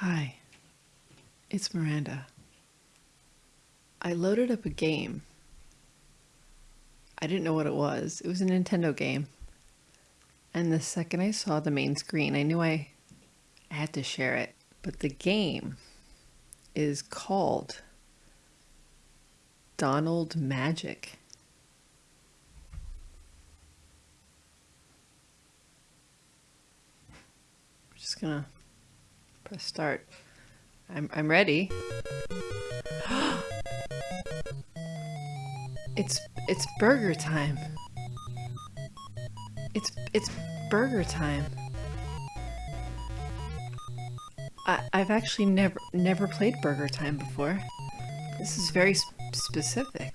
Hi, it's Miranda. I loaded up a game. I didn't know what it was. It was a Nintendo game. And the second I saw the main screen, I knew I had to share it. But the game is called Donald Magic. I'm just gonna press start. I'm, I'm ready. it's it's burger time. It's it's burger time. I, I've actually never never played Burger Time before. This is very sp specific.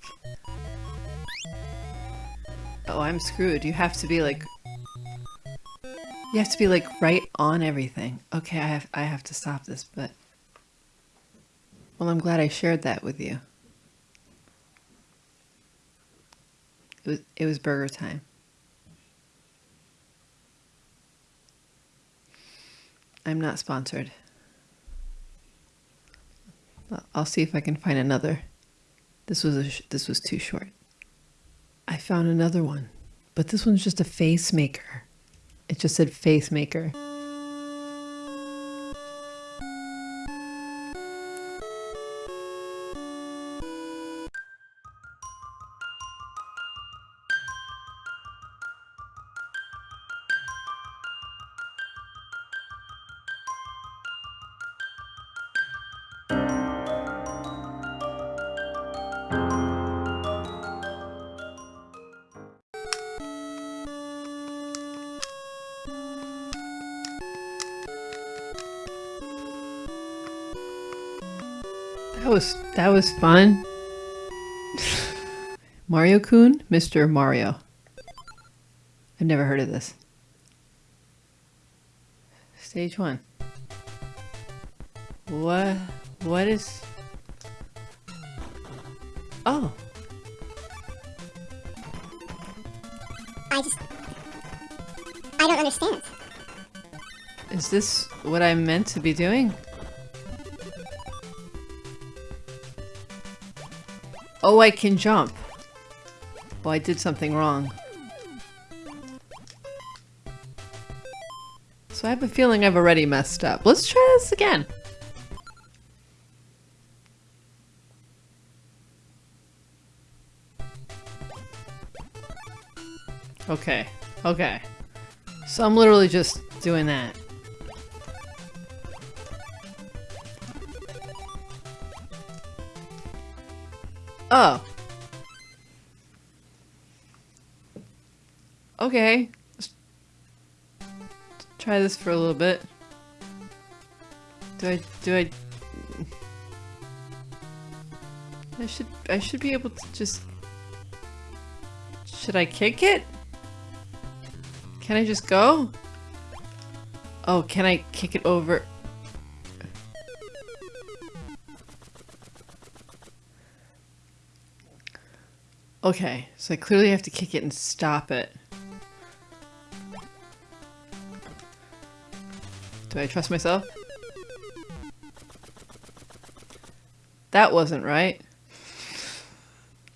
Oh, I'm screwed. You have to be like you have to be like right on everything. Okay, I have I have to stop this, but well, I'm glad I shared that with you. It was it was burger time. I'm not sponsored. I'll see if I can find another. This was a this was too short. I found another one, but this one's just a face maker. It just said Faith maker. Was that was fun. Mario Kun, Mr. Mario. I've never heard of this. Stage one. What what is Oh. I just I don't understand. Is this what I'm meant to be doing? Oh, I can jump. Well, I did something wrong. So I have a feeling I've already messed up. Let's try this again. Okay, okay. So I'm literally just doing that. Oh. Okay. Let's try this for a little bit. Do I, do I... I should, I should be able to just... Should I kick it? Can I just go? Oh, can I kick it over? Okay, so I clearly have to kick it and stop it. Do I trust myself? That wasn't right.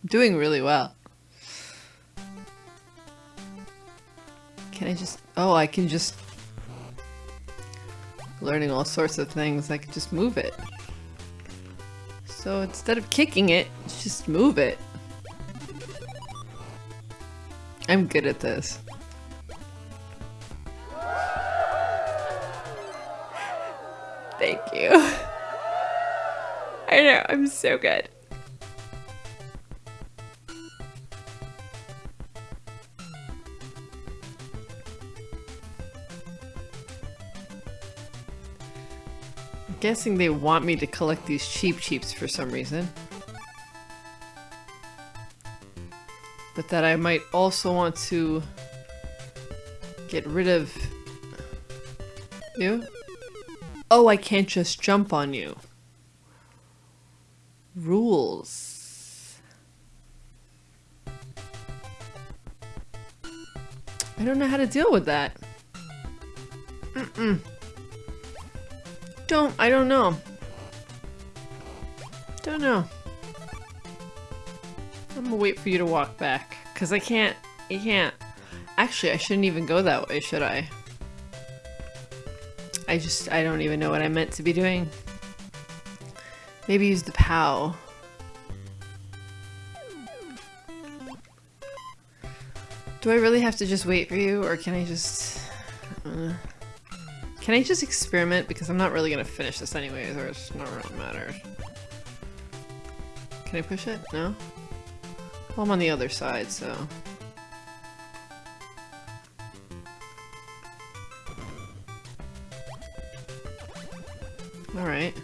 I'm doing really well. Can I just... Oh, I can just... Learning all sorts of things, I can just move it. So instead of kicking it, just move it. I'm good at this. Thank you. I know, I'm so good. I'm guessing they want me to collect these Cheep Cheeps for some reason. But that I might also want to get rid of you. Oh, I can't just jump on you. Rules. I don't know how to deal with that. Mm -mm. Don't, I don't know. Don't know. I'm gonna wait for you to walk back. Cause I can't, I can't. Actually, I shouldn't even go that way, should I? I just, I don't even know what I meant to be doing. Maybe use the POW. Do I really have to just wait for you, or can I just... Uh, can I just experiment? Because I'm not really gonna finish this anyways, or it's not really matter. Can I push it? No? Well, I'm on the other side, so... Alright.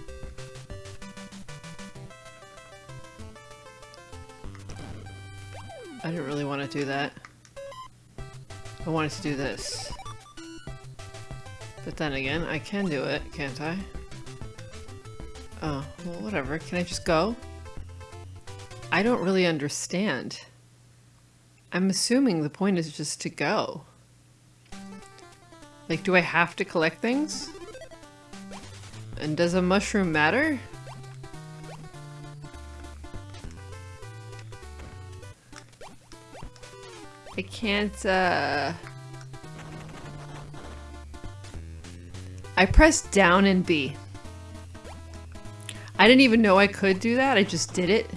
I didn't really want to do that. I wanted to do this. But then again, I can do it, can't I? Oh, well whatever. Can I just go? I don't really understand. I'm assuming the point is just to go. Like, do I have to collect things? And does a mushroom matter? I can't, uh... I pressed down and B. I didn't even know I could do that, I just did it.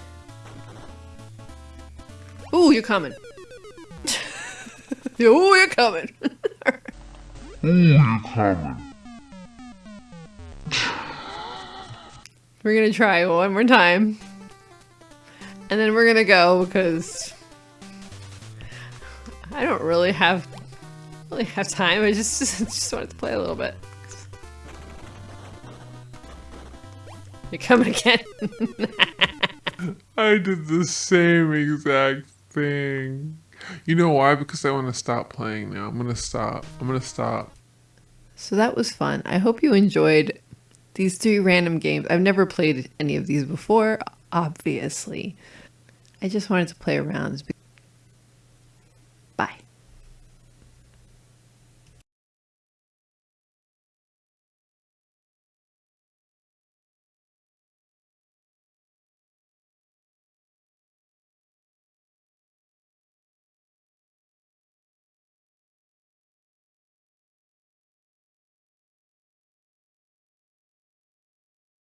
Ooh, you're coming. Ooh, you're coming. Ooh, you're coming. We're gonna try one more time. And then we're gonna go because I don't really have really have time. I just just wanted to play a little bit. You're coming again. I did the same exact You know why? Because I want to stop playing now. I'm gonna stop. I'm gonna stop. so that was fun. I hope you enjoyed these three random games. I've never played any of these before, obviously. I just wanted to play around